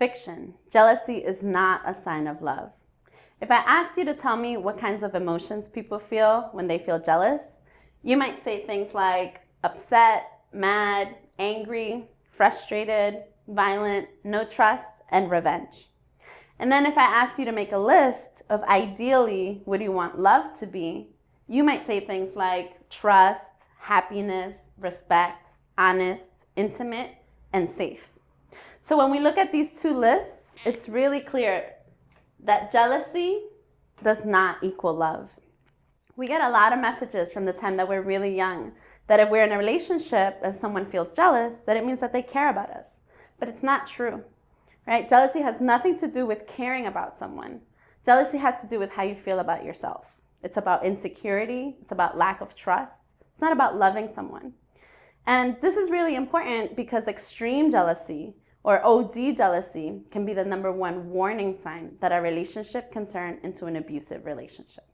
Fiction. Jealousy is not a sign of love. If I asked you to tell me what kinds of emotions people feel when they feel jealous, you might say things like upset, mad, angry, frustrated, violent, no trust, and revenge. And then if I asked you to make a list of ideally what you want love to be, you might say things like trust, happiness, respect, honest, intimate, and safe. So when we look at these two lists, it's really clear that jealousy does not equal love. We get a lot of messages from the time that we're really young that if we're in a relationship, if someone feels jealous, that it means that they care about us. But it's not true, right? Jealousy has nothing to do with caring about someone. Jealousy has to do with how you feel about yourself. It's about insecurity. It's about lack of trust. It's not about loving someone. And this is really important because extreme jealousy or OD jealousy can be the number one warning sign that a relationship can turn into an abusive relationship.